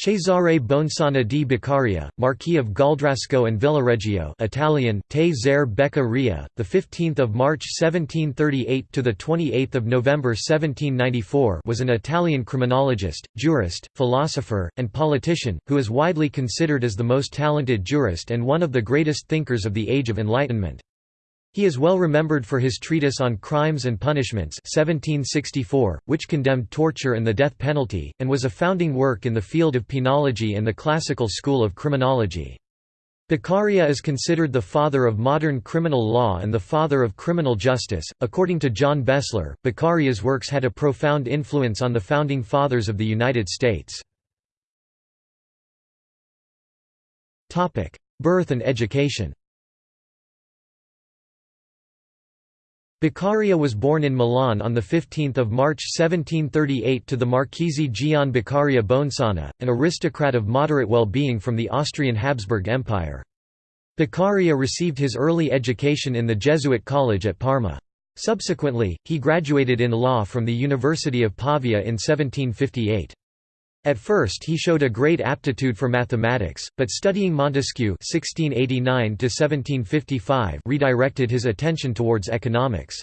Cesare Bonesana di Beccaria, Marquis of Gualdrasco and Villareggio Italian, Te Zer Beccaria, 15 March 1738 – to 28 November 1794 was an Italian criminologist, jurist, philosopher, and politician, who is widely considered as the most talented jurist and one of the greatest thinkers of the Age of Enlightenment. He is well remembered for his treatise on Crimes and Punishments 1764, which condemned torture and the death penalty, and was a founding work in the field of penology and the classical school of criminology. Beccaria is considered the father of modern criminal law and the father of criminal justice. According to John Bessler, Beccaria's works had a profound influence on the founding fathers of the United States. Birth and education Beccaria was born in Milan on 15 March 1738 to the Marchese Gian Beccaria Bonesana, an aristocrat of moderate well-being from the Austrian Habsburg Empire. Beccaria received his early education in the Jesuit college at Parma. Subsequently, he graduated in law from the University of Pavia in 1758. At first he showed a great aptitude for mathematics, but studying Montesquieu (1689–1755) redirected his attention towards economics.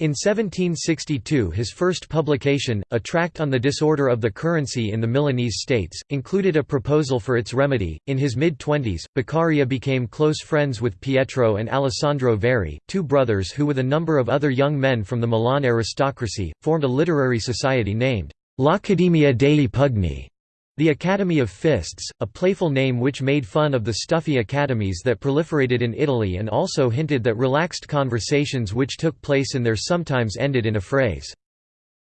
In 1762 his first publication, a tract on the disorder of the currency in the Milanese states, included a proposal for its remedy. In his mid-twenties, Beccaria became close friends with Pietro and Alessandro Verri, two brothers who with a number of other young men from the Milan aristocracy, formed a literary society named L'Accademia dei Pugni, the Academy of Fists, a playful name which made fun of the stuffy academies that proliferated in Italy and also hinted that relaxed conversations which took place in there sometimes ended in a phrase.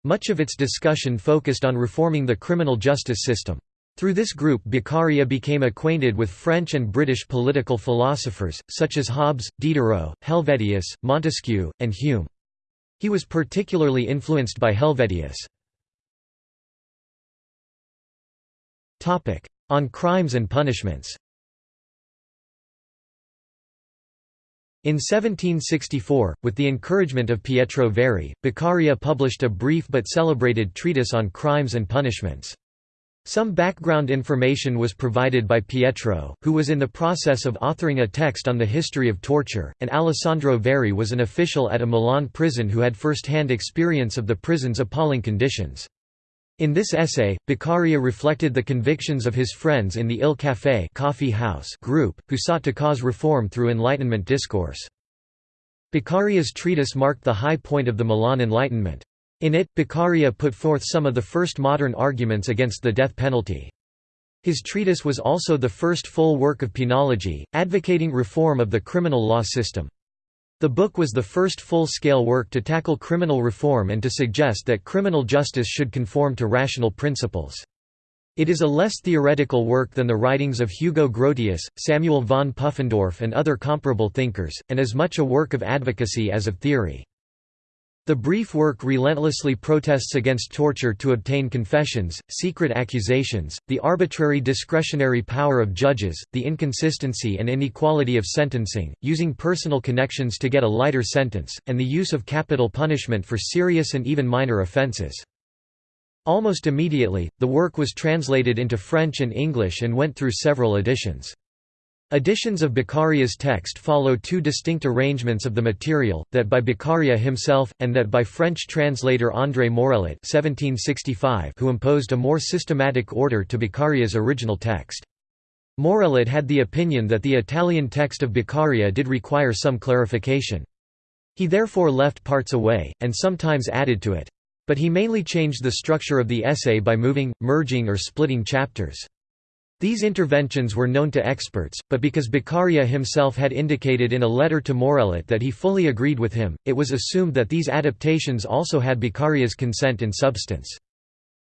Much of its discussion focused on reforming the criminal justice system. Through this group Beccaria became acquainted with French and British political philosophers, such as Hobbes, Diderot, Helvetius, Montesquieu, and Hume. He was particularly influenced by Helvetius. On crimes and punishments In 1764, with the encouragement of Pietro Verri, Beccaria published a brief but celebrated treatise on crimes and punishments. Some background information was provided by Pietro, who was in the process of authoring a text on the history of torture, and Alessandro Verri was an official at a Milan prison who had first-hand experience of the prison's appalling conditions. In this essay, Beccaria reflected the convictions of his friends in the Il Caffè coffee house group, who sought to cause reform through Enlightenment discourse. Beccaria's treatise marked the high point of the Milan Enlightenment. In it, Beccaria put forth some of the first modern arguments against the death penalty. His treatise was also the first full work of penology, advocating reform of the criminal law system. The book was the first full-scale work to tackle criminal reform and to suggest that criminal justice should conform to rational principles. It is a less theoretical work than the writings of Hugo Grotius, Samuel von Pufendorf and other comparable thinkers, and as much a work of advocacy as of theory. The brief work relentlessly protests against torture to obtain confessions, secret accusations, the arbitrary discretionary power of judges, the inconsistency and inequality of sentencing, using personal connections to get a lighter sentence, and the use of capital punishment for serious and even minor offences. Almost immediately, the work was translated into French and English and went through several editions. Editions of Beccaria's text follow two distinct arrangements of the material, that by Beccaria himself, and that by French translator André Morellet who imposed a more systematic order to Beccaria's original text. Morellet had the opinion that the Italian text of Beccaria did require some clarification. He therefore left parts away, and sometimes added to it. But he mainly changed the structure of the essay by moving, merging or splitting chapters. These interventions were known to experts, but because Beccaria himself had indicated in a letter to Morellet that he fully agreed with him, it was assumed that these adaptations also had Beccaria's consent in substance.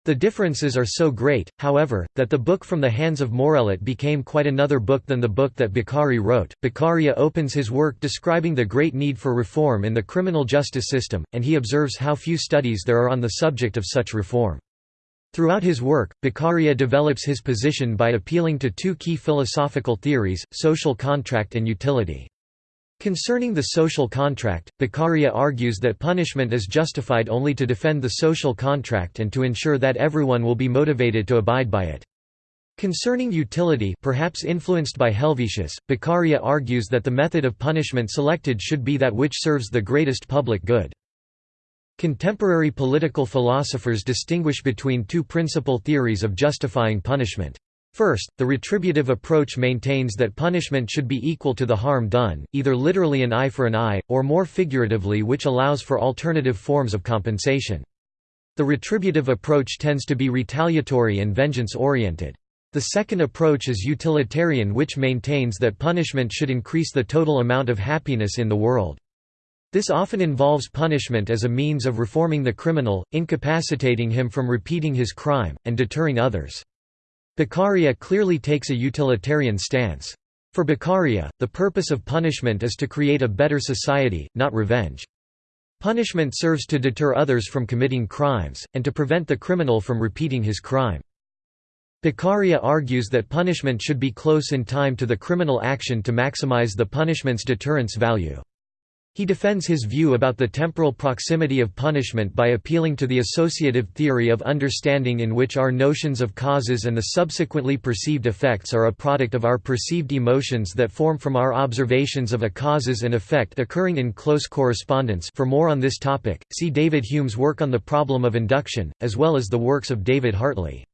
The differences are so great, however, that the book from the hands of Morellet became quite another book than the book that Beccaria wrote. Beccaria opens his work describing the great need for reform in the criminal justice system, and he observes how few studies there are on the subject of such reform. Throughout his work, Beccaria develops his position by appealing to two key philosophical theories, social contract and utility. Concerning the social contract, Beccaria argues that punishment is justified only to defend the social contract and to ensure that everyone will be motivated to abide by it. Concerning utility perhaps influenced by Helvetius, Beccaria argues that the method of punishment selected should be that which serves the greatest public good. Contemporary political philosophers distinguish between two principal theories of justifying punishment. First, the retributive approach maintains that punishment should be equal to the harm done, either literally an eye for an eye, or more figuratively which allows for alternative forms of compensation. The retributive approach tends to be retaliatory and vengeance-oriented. The second approach is utilitarian which maintains that punishment should increase the total amount of happiness in the world. This often involves punishment as a means of reforming the criminal, incapacitating him from repeating his crime, and deterring others. Beccaria clearly takes a utilitarian stance. For Beccaria, the purpose of punishment is to create a better society, not revenge. Punishment serves to deter others from committing crimes, and to prevent the criminal from repeating his crime. Beccaria argues that punishment should be close in time to the criminal action to maximize the punishment's deterrence value. He defends his view about the temporal proximity of punishment by appealing to the associative theory of understanding in which our notions of causes and the subsequently perceived effects are a product of our perceived emotions that form from our observations of a causes and effect occurring in close correspondence for more on this topic, see David Hume's work on the problem of induction, as well as the works of David Hartley.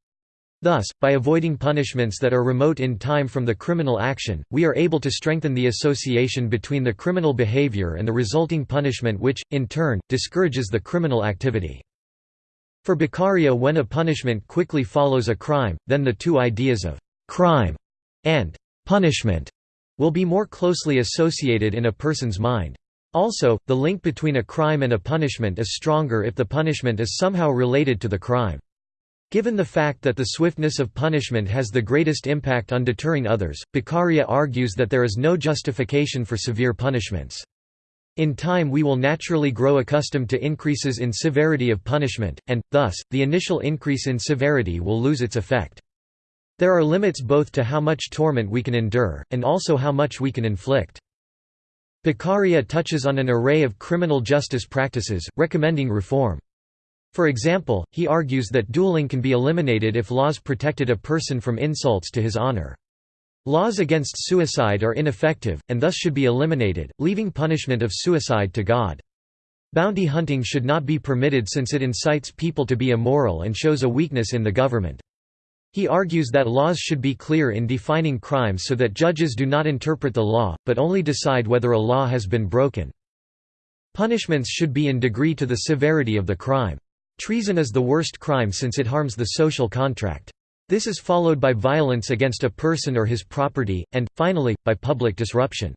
Thus, by avoiding punishments that are remote in time from the criminal action, we are able to strengthen the association between the criminal behavior and the resulting punishment which, in turn, discourages the criminal activity. For Beccaria when a punishment quickly follows a crime, then the two ideas of «crime» and «punishment» will be more closely associated in a person's mind. Also, the link between a crime and a punishment is stronger if the punishment is somehow related to the crime. Given the fact that the swiftness of punishment has the greatest impact on deterring others, Beccaria argues that there is no justification for severe punishments. In time we will naturally grow accustomed to increases in severity of punishment, and, thus, the initial increase in severity will lose its effect. There are limits both to how much torment we can endure, and also how much we can inflict. Beccaria touches on an array of criminal justice practices, recommending reform. For example, he argues that dueling can be eliminated if laws protected a person from insults to his honor. Laws against suicide are ineffective, and thus should be eliminated, leaving punishment of suicide to God. Bounty hunting should not be permitted since it incites people to be immoral and shows a weakness in the government. He argues that laws should be clear in defining crimes so that judges do not interpret the law, but only decide whether a law has been broken. Punishments should be in degree to the severity of the crime. Treason is the worst crime since it harms the social contract. This is followed by violence against a person or his property, and, finally, by public disruption.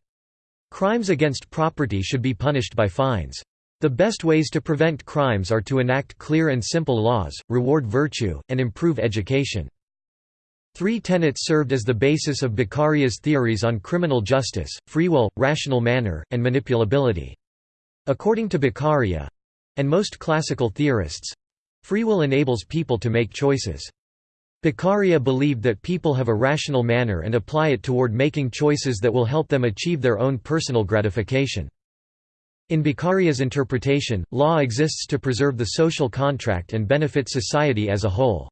Crimes against property should be punished by fines. The best ways to prevent crimes are to enact clear and simple laws, reward virtue, and improve education. Three tenets served as the basis of Beccaria's theories on criminal justice, free will, rational manner, and manipulability. According to Beccaria, and most classical theorists free will enables people to make choices. Beccaria believed that people have a rational manner and apply it toward making choices that will help them achieve their own personal gratification. In Beccaria's interpretation, law exists to preserve the social contract and benefit society as a whole.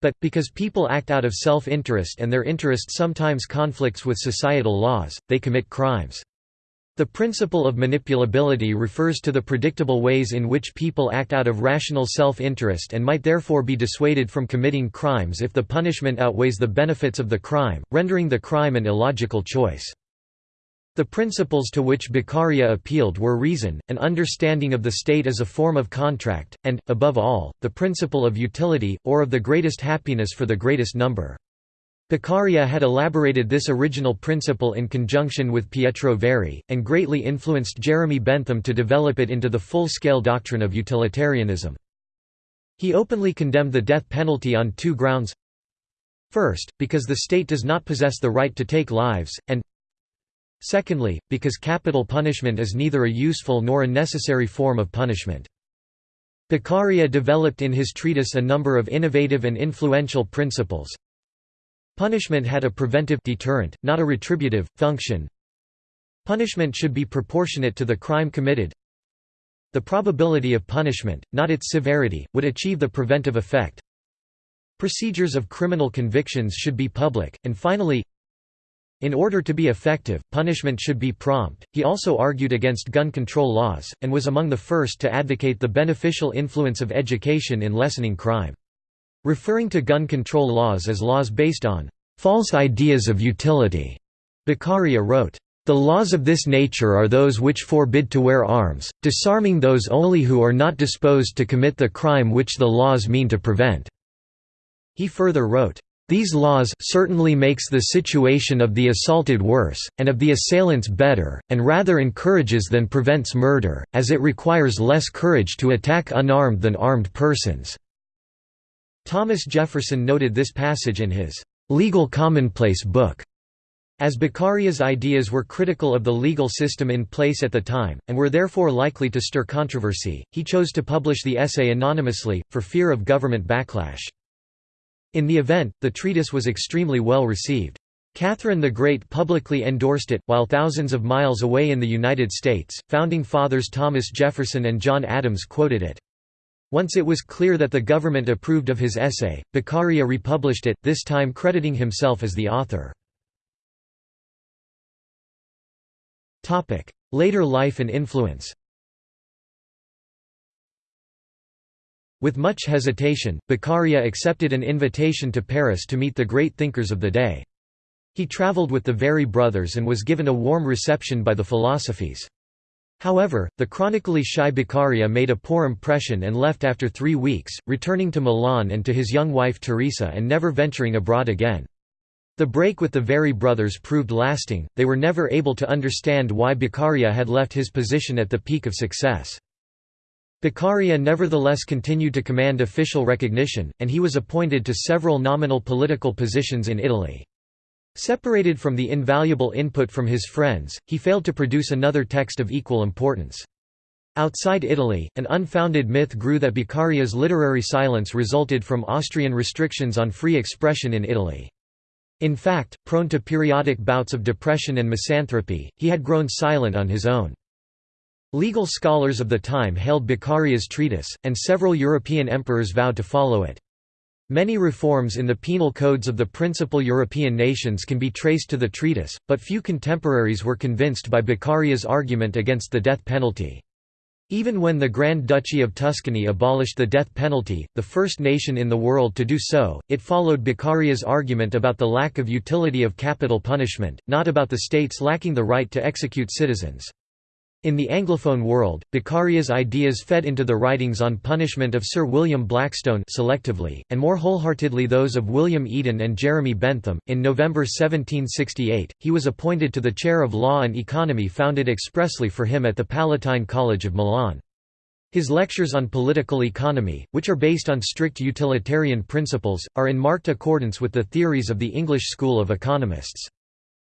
But, because people act out of self-interest and their interest sometimes conflicts with societal laws, they commit crimes. The principle of manipulability refers to the predictable ways in which people act out of rational self-interest and might therefore be dissuaded from committing crimes if the punishment outweighs the benefits of the crime, rendering the crime an illogical choice. The principles to which Beccaria appealed were reason, an understanding of the state as a form of contract, and, above all, the principle of utility, or of the greatest happiness for the greatest number. Beccaria had elaborated this original principle in conjunction with Pietro Verri, and greatly influenced Jeremy Bentham to develop it into the full-scale doctrine of utilitarianism. He openly condemned the death penalty on two grounds First, because the state does not possess the right to take lives, and secondly, because capital punishment is neither a useful nor a necessary form of punishment. Beccaria developed in his treatise a number of innovative and influential principles, Punishment had a preventive deterrent, not a retributive, function. Punishment should be proportionate to the crime committed. The probability of punishment, not its severity, would achieve the preventive effect. Procedures of criminal convictions should be public, and finally, in order to be effective, punishment should be prompt. He also argued against gun control laws, and was among the first to advocate the beneficial influence of education in lessening crime. Referring to gun control laws as laws based on false ideas of utility, Beccaria wrote, the laws of this nature are those which forbid to wear arms, disarming those only who are not disposed to commit the crime which the laws mean to prevent." He further wrote, these laws certainly makes the situation of the assaulted worse, and of the assailants better, and rather encourages than prevents murder, as it requires less courage to attack unarmed than armed persons." Thomas Jefferson noted this passage in his "'Legal Commonplace' book. As Beccaria's ideas were critical of the legal system in place at the time, and were therefore likely to stir controversy, he chose to publish the essay anonymously, for fear of government backlash. In the event, the treatise was extremely well received. Catherine the Great publicly endorsed it, while thousands of miles away in the United States, founding fathers Thomas Jefferson and John Adams quoted it. Once it was clear that the government approved of his essay, Beccaria republished it, this time crediting himself as the author. Later life and influence With much hesitation, Beccaria accepted an invitation to Paris to meet the great thinkers of the day. He travelled with the Verri brothers and was given a warm reception by the philosophes. However, the chronically shy Beccaria made a poor impression and left after three weeks, returning to Milan and to his young wife Teresa and never venturing abroad again. The break with the Verri brothers proved lasting, they were never able to understand why Beccaria had left his position at the peak of success. Beccaria nevertheless continued to command official recognition, and he was appointed to several nominal political positions in Italy. Separated from the invaluable input from his friends, he failed to produce another text of equal importance. Outside Italy, an unfounded myth grew that Beccaria's literary silence resulted from Austrian restrictions on free expression in Italy. In fact, prone to periodic bouts of depression and misanthropy, he had grown silent on his own. Legal scholars of the time hailed Beccaria's treatise, and several European emperors vowed to follow it. Many reforms in the penal codes of the principal European nations can be traced to the treatise, but few contemporaries were convinced by Beccaria's argument against the death penalty. Even when the Grand Duchy of Tuscany abolished the death penalty, the first nation in the world to do so, it followed Beccaria's argument about the lack of utility of capital punishment, not about the states lacking the right to execute citizens. In the Anglophone world, Beccaria's ideas fed into the writings on punishment of Sir William Blackstone selectively, and more wholeheartedly those of William Eden and Jeremy Bentham. In November 1768, he was appointed to the chair of law and economy founded expressly for him at the Palatine College of Milan. His lectures on political economy, which are based on strict utilitarian principles, are in marked accordance with the theories of the English school of economists.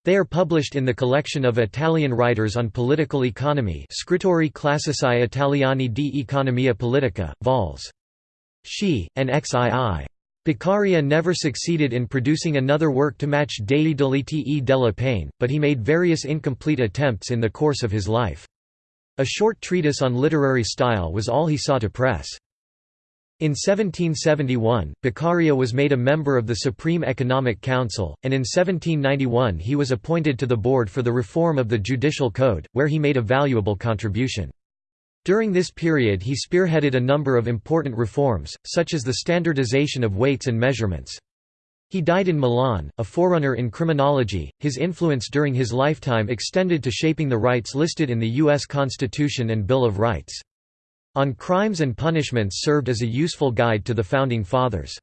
They are published in the collection of Italian writers on political economy Scrittori classici italiani di economia politica, vols. She, and XII. Beccaria never succeeded in producing another work to match Dei delitti e delle pene, but he made various incomplete attempts in the course of his life. A short treatise on literary style was all he saw to press. In 1771, Beccaria was made a member of the Supreme Economic Council, and in 1791 he was appointed to the board for the reform of the Judicial Code, where he made a valuable contribution. During this period he spearheaded a number of important reforms, such as the standardization of weights and measurements. He died in Milan, a forerunner in criminology. His influence during his lifetime extended to shaping the rights listed in the U.S. Constitution and Bill of Rights. On Crimes and Punishments served as a useful guide to the Founding Fathers.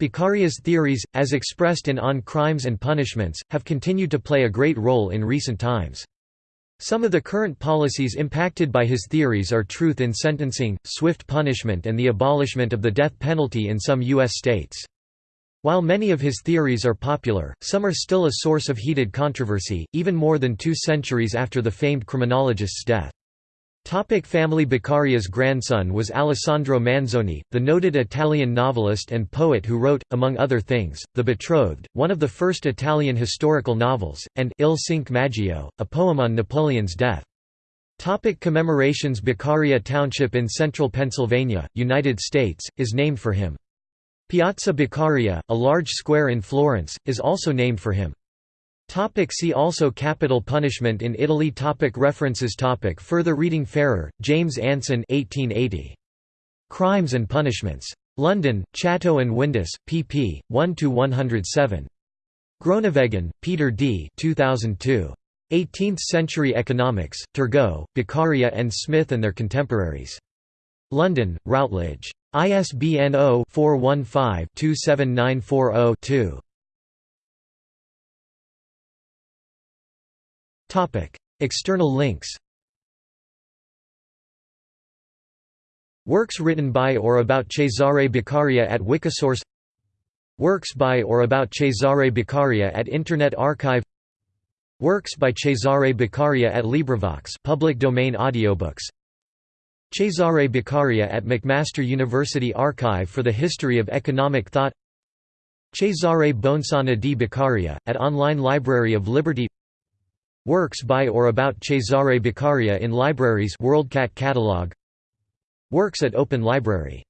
Beccaria's theories, as expressed in On Crimes and Punishments, have continued to play a great role in recent times. Some of the current policies impacted by his theories are truth in sentencing, swift punishment and the abolishment of the death penalty in some U.S. states. While many of his theories are popular, some are still a source of heated controversy, even more than two centuries after the famed criminologist's death. Topic family Beccaria's grandson was Alessandro Manzoni, the noted Italian novelist and poet who wrote, among other things, The Betrothed, one of the first Italian historical novels, and Il Cinque Maggio, a poem on Napoleon's death. Topic commemorations Beccaria Township in central Pennsylvania, United States, is named for him. Piazza Beccaria, a large square in Florence, is also named for him. Topic see also Capital punishment in Italy topic References topic Further reading Farrer, James Anson 1880. Crimes and Punishments. London, Chatto and Windus, pp. 1–107. Groenewegen, Peter D. 2002. 18th-Century Economics, Turgot, Beccaria and Smith and Their Contemporaries. London, Routledge. ISBN 0-415-27940-2. External links Works written by or about Cesare Beccaria at Wikisource Works by or about Cesare Beccaria at Internet Archive Works by Cesare Beccaria at LibriVox public domain audiobooks. Cesare Beccaria at McMaster University Archive for the History of Economic Thought Cesare Bonesana di Beccaria, at Online Library of Liberty Works by or about Cesare Beccaria in libraries WorldCat catalog. Works at Open Library